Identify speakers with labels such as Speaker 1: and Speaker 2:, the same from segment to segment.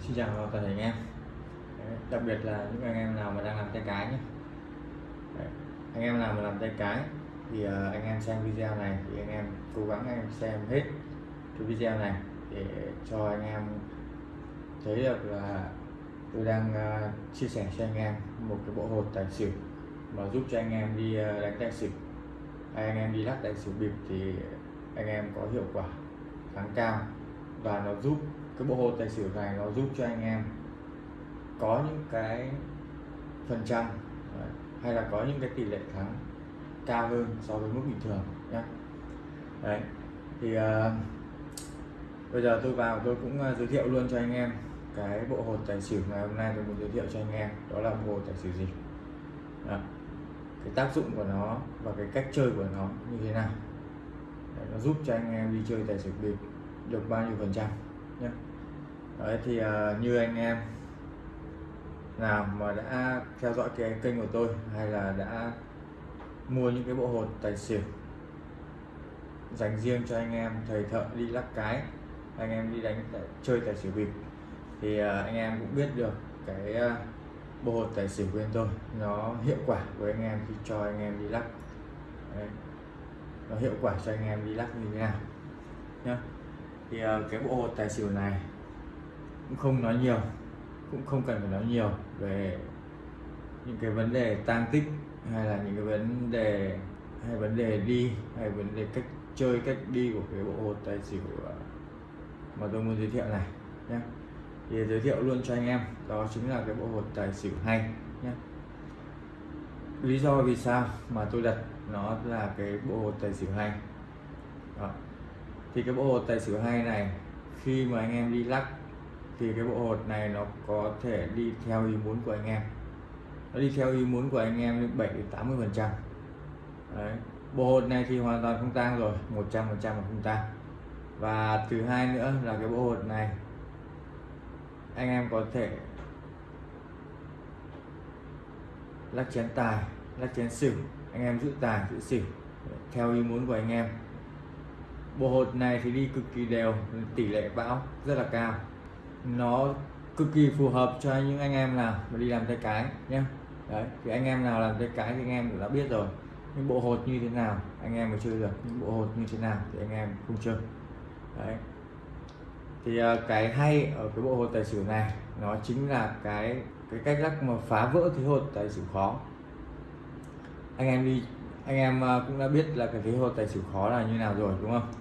Speaker 1: Xin chào toàn thể anh em Đấy, đặc biệt là những anh em nào mà đang làm tay cái nhé Đấy, anh em nào mà làm tay cái thì uh, anh em xem video này thì anh em cố gắng anh em xem hết cái video này để cho anh em thấy được là tôi đang uh, chia sẻ cho anh em một cái bộ hột tài xỉu mà giúp cho anh em đi uh, đánh tài xỉu hay anh em đi lắc tài xỉu bịp thì anh em có hiệu quả kháng cao và nó giúp cái bộ hồ tài xỉu này nó giúp cho anh em có những cái phần trăm hay là có những cái tỷ lệ thắng cao hơn so với mức bình thường nhé đấy thì uh, bây giờ tôi vào tôi cũng uh, giới thiệu luôn cho anh em cái bộ hột tài xỉu ngày hôm nay tôi muốn giới thiệu cho anh em đó là bộ hột tài xỉu gì. Đó. cái tác dụng của nó và cái cách chơi của nó như thế nào. Đấy, nó giúp cho anh em đi chơi tài xỉu bịp được bao nhiêu phần trăm nhé đấy thì uh, như anh em nào mà đã theo dõi cái kênh của tôi hay là đã mua những cái bộ hột tài xỉu dành riêng cho anh em thầy thợ đi lắc cái anh em đi đánh chơi tài xỉu bịp thì uh, anh em cũng biết được cái uh, bộ hột tài xỉu của bên tôi nó hiệu quả với anh em khi cho anh em đi lắc Đấy. nó hiệu quả cho anh em đi lắc như thế nào nhá thì uh, cái bộ hột tài xỉu này cũng không nói nhiều, cũng không cần phải nói nhiều về những cái vấn đề tang tích hay là những cái vấn đề, hay vấn đề đi, hay vấn đề cách chơi, cách đi của cái bộ hột tài xỉu mà tôi muốn giới thiệu này nhé thì giới thiệu luôn cho anh em, đó chính là cái bộ hột tài xỉu hay nhé lý do vì sao mà tôi đặt nó là cái bộ hột tài xỉu hay? Đó. thì cái bộ hột tài xỉu hay này, khi mà anh em đi lắc thì cái bộ hột này nó có thể đi theo ý muốn của anh em. Nó đi theo ý muốn của anh em đến 7 đến 80 phần trăm. Bộ hột này thì hoàn toàn không tang rồi 100 phần trăm không tang. Và thứ hai nữa là cái bộ hột này, anh em có thể lắc chén tài, lắc chén xỉu. Anh em giữ tài, giữ xỉu, theo ý muốn của anh em. Bộ hột này thì đi cực kỳ đều, tỷ lệ bão rất là cao nó cực kỳ phù hợp cho những anh em nào mà đi làm tay cái nhé. Đấy thì anh em nào làm tay cái thì anh em cũng đã biết rồi. Những bộ hột như thế nào anh em mới chơi được những bộ hột như thế nào thì anh em không chơi. Đấy. Thì uh, cái hay ở cái bộ hột tài xỉu này nó chính là cái cái cách lắc mà phá vỡ thế hột tài xỉu khó. Anh em đi anh em uh, cũng đã biết là cái thế hột tài xỉu khó là như nào rồi đúng không?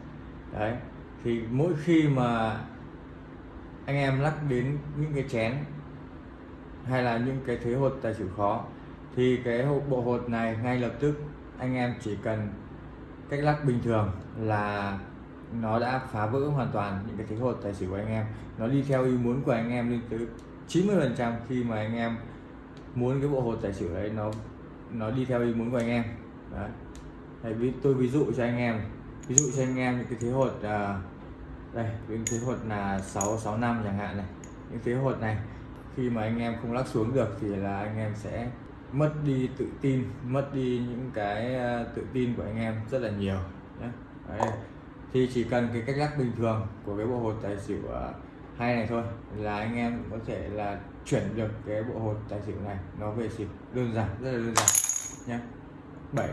Speaker 1: Đấy. Thì mỗi khi mà anh em lắc đến những cái chén hay là những cái thế hột tài xỉu khó thì cái bộ hột này ngay lập tức anh em chỉ cần cách lắc bình thường là nó đã phá vỡ hoàn toàn những cái thế hột tài xỉu của anh em. Nó đi theo ý muốn của anh em lên tới 90 phần trăm khi mà anh em muốn cái bộ hột tài xỉu đấy nó nó đi theo ý muốn của anh em. Đấy. Đấy, tôi ví dụ cho anh em ví dụ cho anh em những cái thế hột uh, đây, những thế hột là 665 chẳng hạn này. Những thế hột này, khi mà anh em không lắc xuống được thì là anh em sẽ mất đi tự tin, mất đi những cái ờ, tự tin của anh em rất là nhiều nhé Đấy. thì chỉ cần cái cách lắc bình thường của cái bộ hột tài xỉu ờ, hay này thôi là anh em có thể là chuyển được cái bộ hột tài xỉu này nó về xỉu đơn giản, rất là đơn giản nhé 7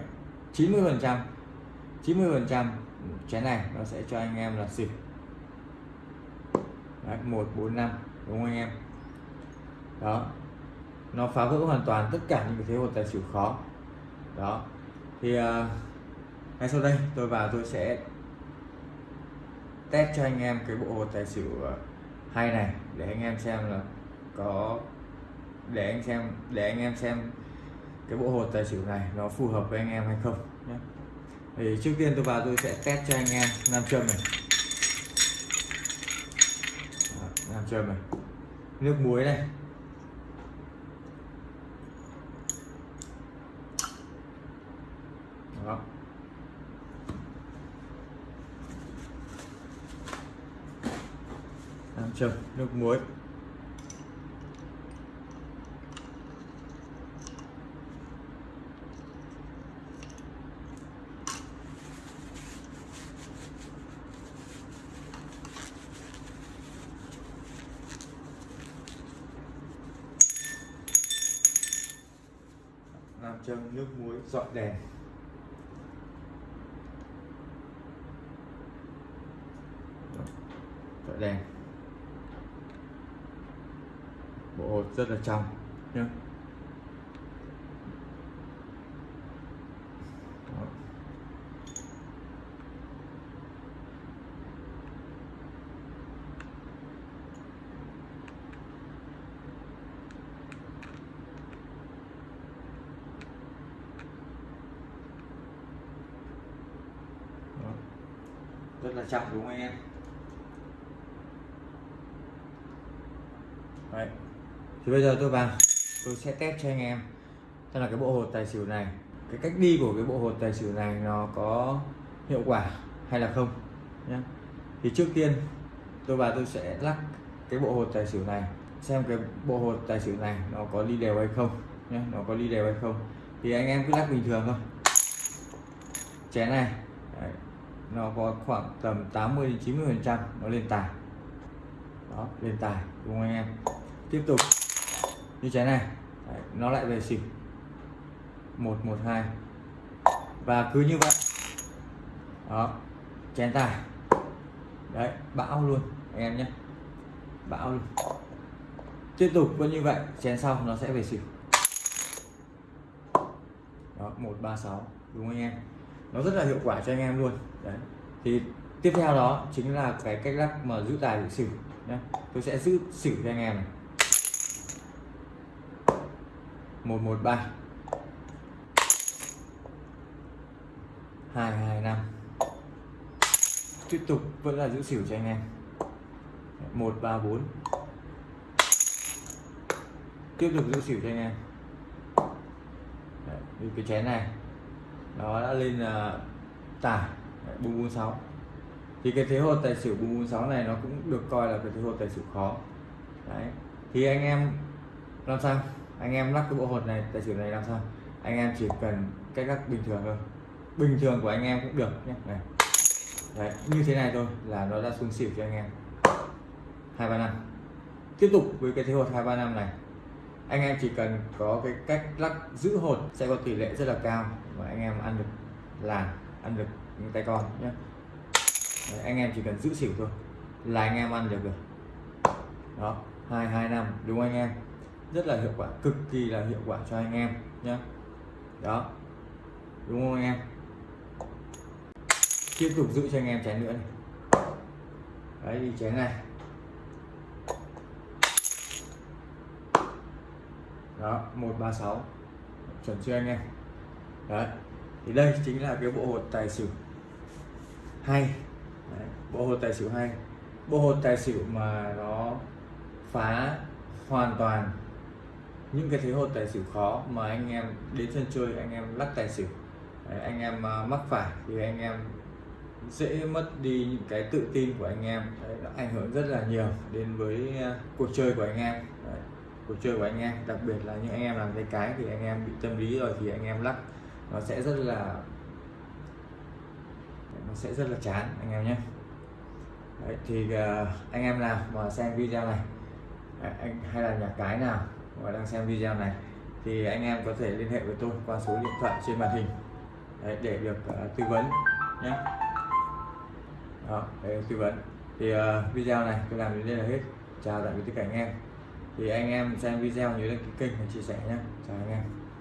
Speaker 1: 90 phần trăm 90 phần trăm chén này nó sẽ cho anh em là xỉu Đấy, 145 đúng không anh em? Đó. Nó phá vỡ hoàn toàn tất cả những cái thế hột tài xỉu khó. Đó. Thì uh, ngay sau đây tôi vào tôi sẽ test cho anh em cái bộ hột tài xỉu à, hay này để anh em xem là có để anh xem để anh em xem cái bộ hột tài xỉu này nó phù hợp với anh em hay không nhé. Thì trước tiên tôi vào tôi sẽ test cho anh em nam châm này. Nam này. Nước muối này. Đó. Đang chờ nước muối. Châm nước muối dọn đèn. Dọn đèn. Bộ hột rất là trong. Nhé Đó. Đó rất là chậm đúng không anh em? Đấy. thì bây giờ tôi vào tôi sẽ test cho anh em. Xem là cái bộ hột tài xỉu này. Cái cách đi của cái bộ hột tài xỉu này nó có hiệu quả hay là không nhé thì trước tiên tôi vào tôi sẽ lắc cái bộ hột tài xỉu này xem cái bộ hột tài xỉu này nó có đi đều hay không nhé nó có đi đều hay không. Thì anh em cứ lắc bình thường thôi. Chén này. Đấy, nó có khoảng tầm 80 đến 90 phần trăm nó lên tài. Đó lên tài đúng không anh em? Tiếp tục. Như thế này. Đấy, nó lại về xỉu một một hai. Và cứ như vậy. Đó chén tài. Đấy bão luôn anh em nhé. Bão luôn. Tiếp tục vẫn như vậy chén sau nó sẽ về xỉu đó một ba sáu. Đúng không anh em? Nó rất là hiệu quả cho anh em luôn. Đấy. Thì tiếp theo đó chính là cái cách lắc mà giữ tài giữ xỉu nhé tôi sẽ giữ xỉu cho anh em này. Một một ba. Hai hai năm. Tiếp tục vẫn là giữ xỉu cho anh em. Một ba bốn. Tiếp tục giữ xỉu cho anh em. Đấy, cái chén này nó đã lên là tải bung bốn sáu. Thì cái thế hột tài xỉu bung bốn sáu này nó cũng được coi là cái thế hột tài xỉu khó. Đấy. Thì anh em làm sao? Anh em lắc cái bộ hột này, tài xỉu này làm sao? Anh em chỉ cần cách lắc bình thường thôi. Bình thường của anh em cũng được nhé. Này. Đấy, như thế này thôi là nó đã xuống xỉu cho anh em. Hai, ba, năm. Tiếp tục với cái thế hột hai, ba, năm này. Anh em chỉ cần có cái cách lắc giữ hột sẽ có tỷ lệ rất là cao và anh em ăn được làn ăn được những tay con nhé Đấy, anh em chỉ cần giữ xỉu thôi là anh em ăn được rồi. Đó hai hai năm đúng anh em? Rất là hiệu quả cực kỳ là hiệu quả cho anh em nhé đó đúng không anh em? Tiếp tục giữ cho anh em chén nữa này. Đấy đi chén này. Đó 136 chuẩn chưa anh em? Đấy. Thì đây chính là cái bộ hột tài xỉu. Hay. Đấy, bộ hột tài xỉu hay. Bộ hột tài xỉu mà nó phá hoàn toàn những cái thế hột tài xỉu khó mà anh em đến sân chơi anh em lắc tài xỉu. Đấy, anh em à, mắc phải thì anh em dễ mất đi những cái tự tin của anh em. Đấy, nó ảnh hưởng rất là nhiều đến với à, cuộc chơi của anh em. Đấy, cuộc chơi của anh em đặc biệt là những anh em làm cái cái thì anh em bị tâm lý rồi thì anh em lắc nó sẽ rất là nó sẽ rất là chán anh em nhé. Đấy, thì uh, anh em nào mà xem video này à, anh hay là nhà cái nào mà đang xem video này thì anh em có thể liên hệ với tôi qua số điện thoại trên màn hình. Đấy, để được uh, tư vấn nhé. Đó để tư vấn. Thì uh, video này tôi làm đến đây là hết. Chào tạm biệt tất cả anh em. Thì anh em xem video nhớ đăng ký kênh và chia sẻ nhé. Chào anh em.